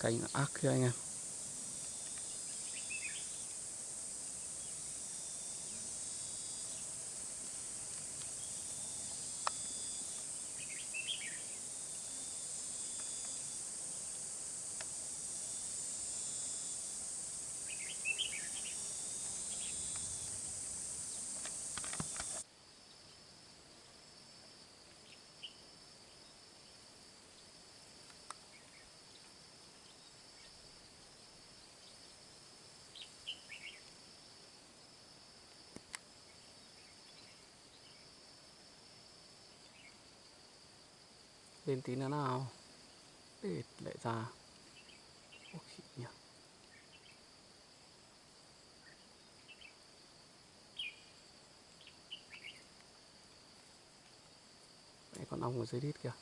cành ác kia anh em. Lên tí nữa nào. Để lại ra. Ôi, nhỉ. còn ong ở dưới đít kìa.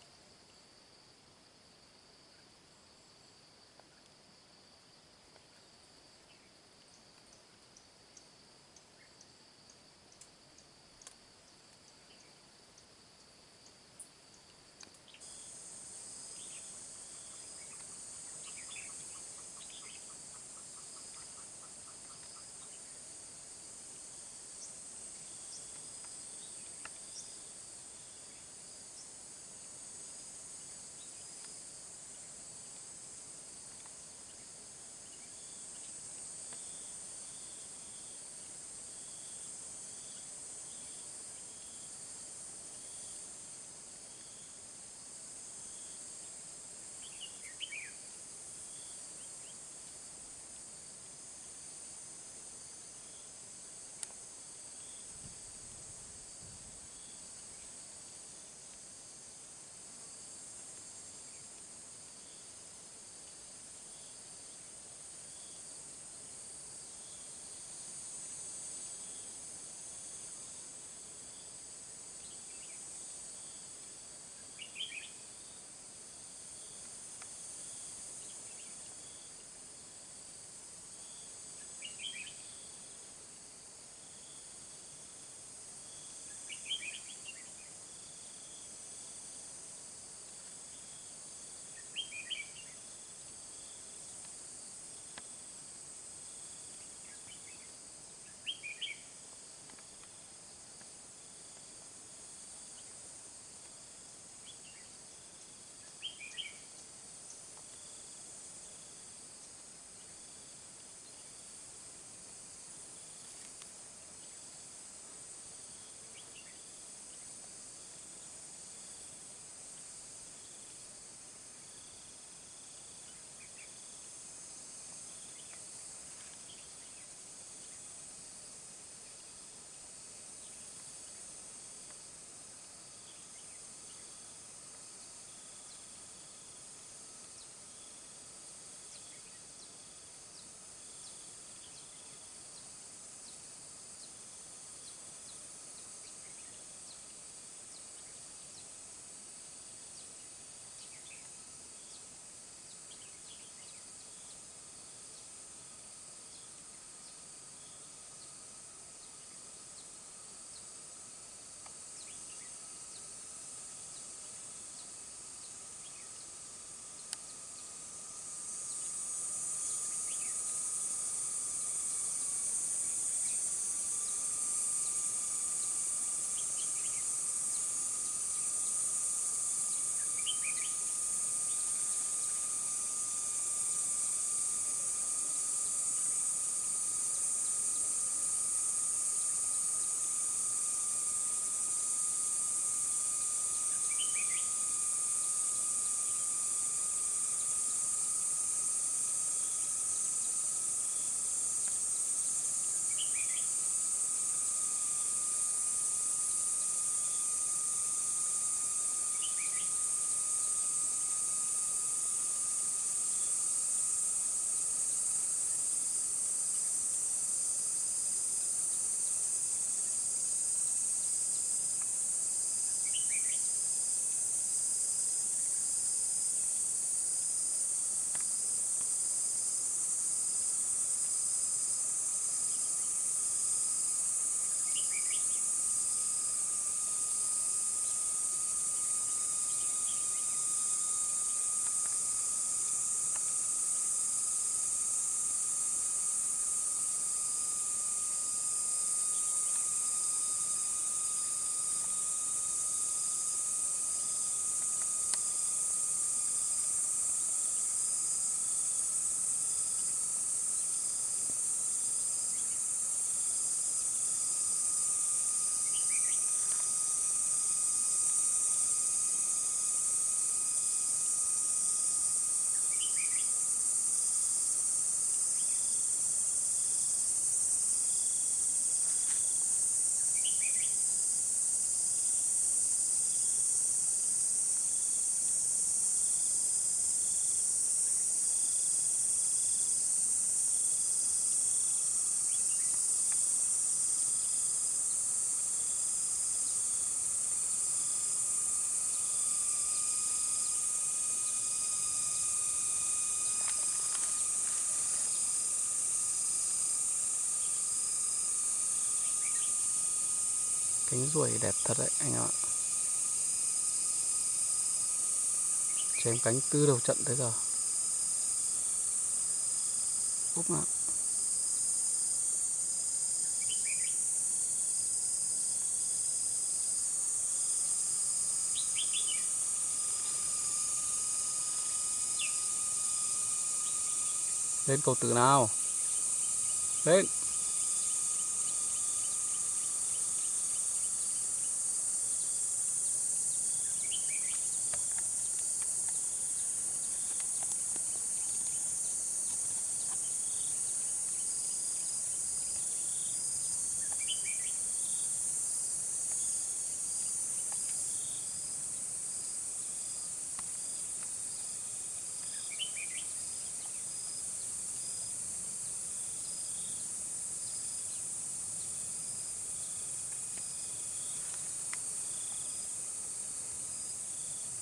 Cánh ruồi đẹp thật đấy, anh em ạ. Chém cánh từ đầu trận tới giờ. Úp ạ lên cầu tử nào? Lên.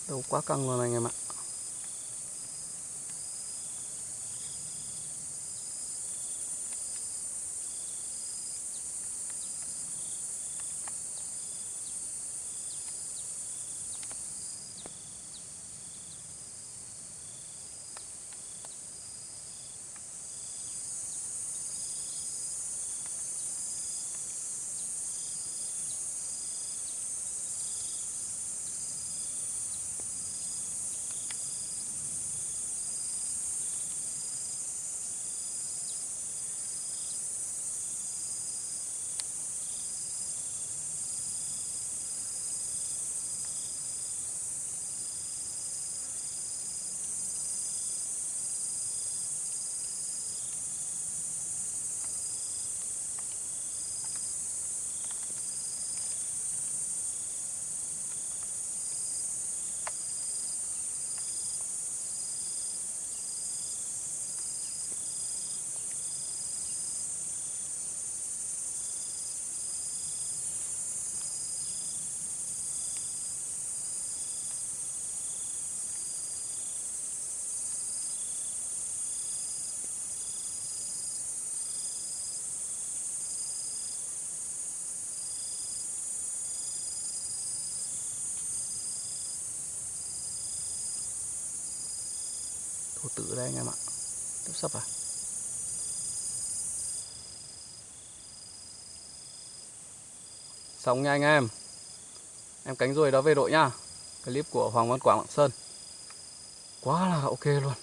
Đầu quá căng luôn anh em ạ. Thổ tử đây anh em ạ. Tiếp sắp à? Xong nha anh em. Em cánh ruồi đó về đội nha. Clip của Hoàng Văn Quảng Lạng Sơn. Quá là ok luôn.